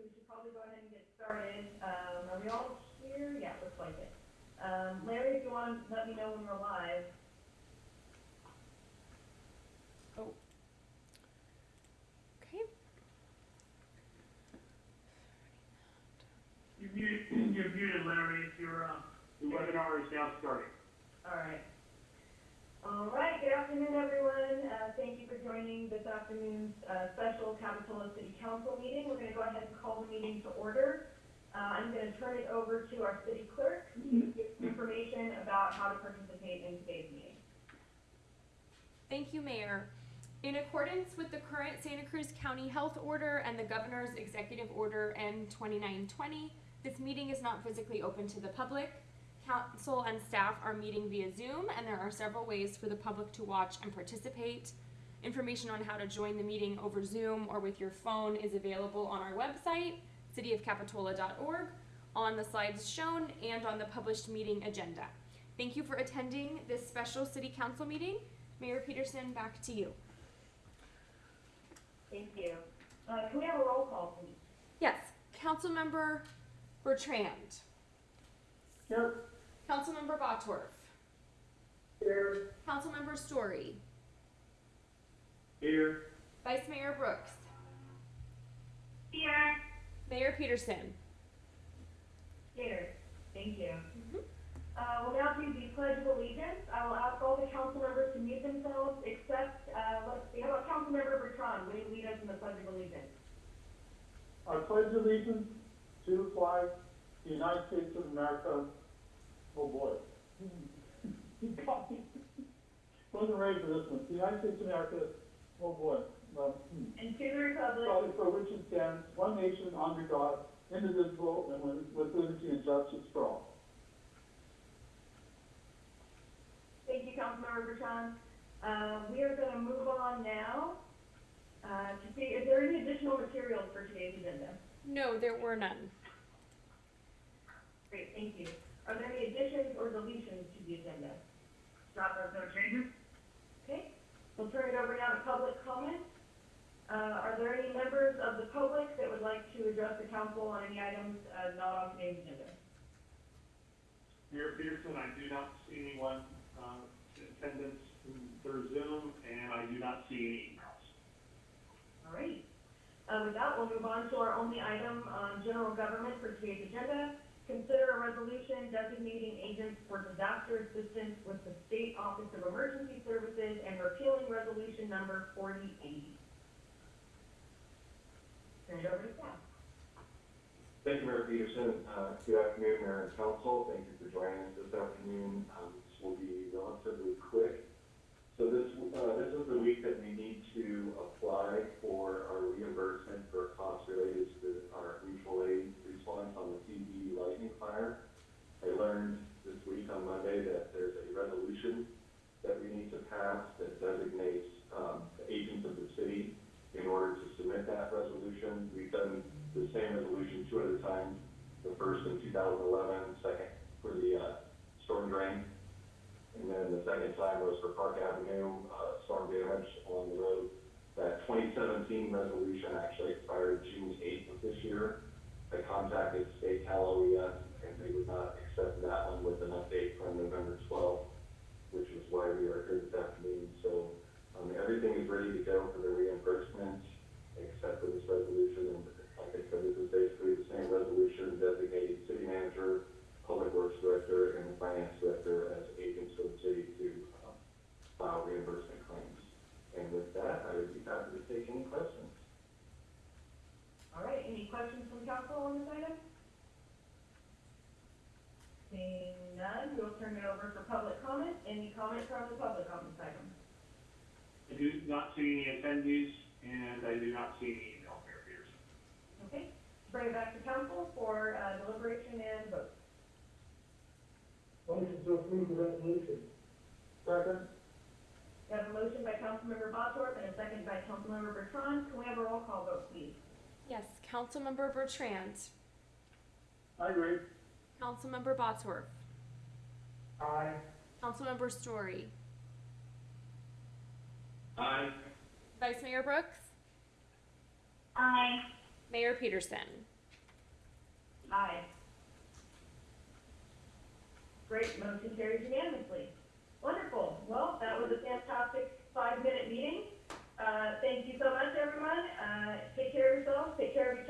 so we should probably go ahead and get started. Um, are we all here? Yeah, looks like it. Um, Larry, if you want to let me know when we're live. Oh. Okay. You're muted, you're muted, Larry, if your, uh, the webinar is now starting. All right. All right, good afternoon, everyone. Uh, thank you for joining this afternoon's, uh, special Capitola City Council meeting. We're gonna go ahead and call the meeting to order. Uh, I'm gonna turn it over to our city clerk to give some information about how to participate in today's meeting. Thank you, Mayor. In accordance with the current Santa Cruz County Health Order and the Governor's Executive Order N twenty-nine twenty, this meeting is not physically open to the public. Council and staff are meeting via Zoom, and there are several ways for the public to watch and participate. Information on how to join the meeting over Zoom or with your phone is available on our website, cityofcapitola.org, on the slides shown, and on the published meeting agenda. Thank you for attending this special city council meeting. Mayor Petersen, back to you. Thank you. Uh, can we have a roll call, please? Yes, Councilmember Bertrand. Here. Councilmember Bottorff. Here. Councilmember Storey. Here. Vice Mayor Brooks. Here. Mayor Petersen. Here. Thank you. Mhm. Uh, we'll now do the pledge of allegiance. I will ask all the council members to mute themselves, except, uh, let's see, how about Councilmember Bertrand, will you lead us in the pledge of allegiance? I pledge allegiance to the flag, the United States of America. Oh boy. You got me. Wasn't ready for this one. The United States of America, oh boy. Um, hmm. And to the republic, Probably for which it stands, one nation under God, indivisible, and with- with liberty and justice for all. thank you, Councilmember Bertrand. Uh, we are gonna move on now, uh, to see, is there any additional materials for today's agenda? No, there were none. Great, thank you. Are there any additions or deletions to the agenda? Stop, there's no changes? Okay, we'll turn it over now to public comment. Uh, are there any members of the public that would like to address the council on any items, uh, not on today's agenda? Mayor Petersen, I do not see anyone, uh, in attendance through Zoom, and I do not see any emails. All right. Uh, with that, we'll move on to our only item on general government for today's agenda. Consider a resolution designating agents for disaster assistance with the State Office of Emergency Services and repealing resolution number forty eighty. Thank you, Mayor Petersen. Uh, Good afternoon, Mayor and Council. Thank you for joining us this afternoon. Um, This will be relatively quick. So this, uh, this is the week that we need to apply for our reimbursement for costs related to our mutual aid response on the TB lightning fire. I learned this week on Monday that there's a resolution that we need to pass that designates um, the agents of the city in order to submit that resolution. We've done the same resolution two other times. The first in 2011, second for the uh, storm drain. And then the second time was for Park Avenue, uh, storm damage along the road. That 2017 resolution actually expired June 8th of this year. I contacted State Cal OES and they would not accept that one with an update from November 12th, which is why we are here this afternoon. So um, everything is ready to go for the reimbursement, except for this resolution like I said, this is basically the same resolution designating city manager, public works director, and finance director as agents for the city to um, file reimbursement claims. And with that, I would be happy to take any questions. All right, any questions from council on this item? Seeing none, we'll turn it over for public comment. Any comment from the public on this item? I do not see any attendees, and I do not see any emails, Mayor Petersen. Okay, bring it back to council for uh, deliberation and vote. Motion to approve the resolution. Second? We have a motion by Councilmember Bosworth and a second by Councilmember Bertrand. Can we have a roll call vote, please? Yes, Councilmember Bertrand. I agree. Councilmember Bottorff. Aye. Councilmember Storey. Aye. Vice Mayor Brooks. Aye. Mayor Petersen. Aye. Great, motion carries unanimously. Wonderful. Well, that was a fantastic five-minute meeting. Uh, thank you so much, everyone. Uh, take care of yourselves. Take care of each other.